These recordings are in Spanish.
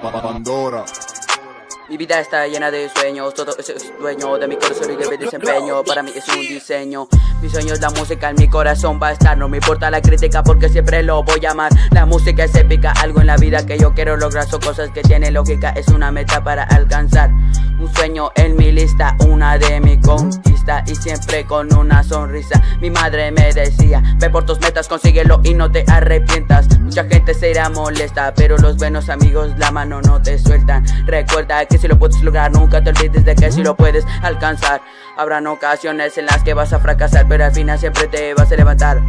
Pandora. Mi vida está llena de sueños, todo es dueño de mi corazón y de mi desempeño. Para mí es un diseño. Mi sueño es la música, en mi corazón va a estar. No me importa la crítica porque siempre lo voy a amar. La música es épica, algo en la vida que yo quiero lograr. Son cosas que tienen lógica, es una meta para alcanzar. Un sueño en mi lista, una de mi conquista y siempre con una sonrisa. Mi madre me decía, ve por tus metas, consíguelo y no te arrepientas. Mucha gente se irá molesta, pero los buenos amigos la mano no te sueltan. Recuerda que si lo puedes lograr, nunca te olvides de que si lo puedes alcanzar. Habrán ocasiones en las que vas a fracasar, pero al final siempre te vas a levantar.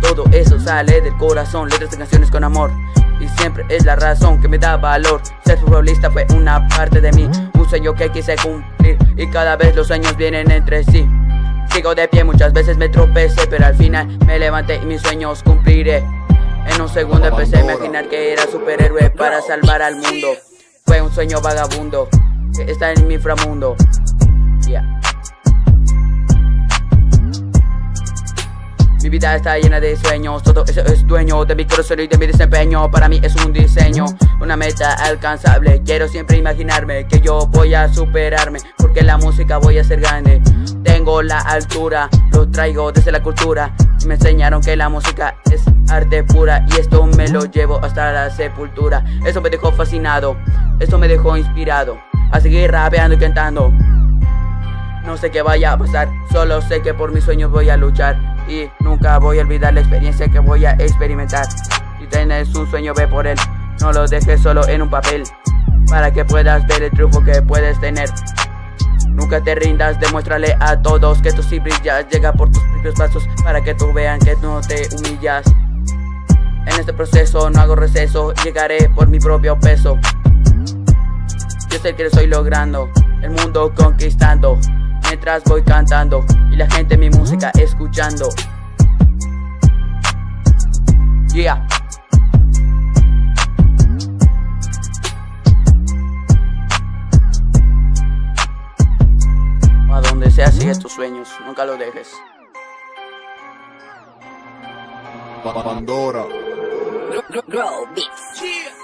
Todo eso sale del corazón, letras de canciones con amor. Y siempre es la razón que me da valor. Ser futbolista fue una parte de mí, un sueño que quise cumplir. Y cada vez los sueños vienen entre sí. Sigo de pie, muchas veces me tropecé, pero al final me levanté y mis sueños cumpliré. En un segundo empecé a imaginar que era superhéroe para salvar al mundo. Fue un sueño vagabundo que está en mi inframundo. Mi vida está llena de sueños, todo eso es dueño de mi corazón y de mi desempeño. Para mí es un diseño, una meta alcanzable. Quiero siempre imaginarme que yo voy a superarme, porque la música voy a ser grande. Tengo la altura, lo traigo desde la cultura. Me enseñaron que la música es arte pura y esto me lo llevo hasta la sepultura. Eso me dejó fascinado, esto me dejó inspirado a seguir rapeando y cantando. No sé qué vaya a pasar, solo sé que por mis sueños voy a luchar y nunca voy a olvidar la experiencia que voy a experimentar. Si tienes un sueño, ve por él, no lo dejes solo en un papel, para que puedas ver el triunfo que puedes tener. Nunca te rindas, demuéstrale a todos que tú sí brillas, llega por tus propios pasos para que tú vean que no te humillas. En este proceso no hago receso, llegaré por mi propio peso. Yo sé que lo estoy logrando, el mundo conquistando mientras voy cantando y la gente mi música escuchando. Yeah. A donde sea sigue tus sueños, nunca lo dejes. Pandora. Grow, grow, beats. Yeah.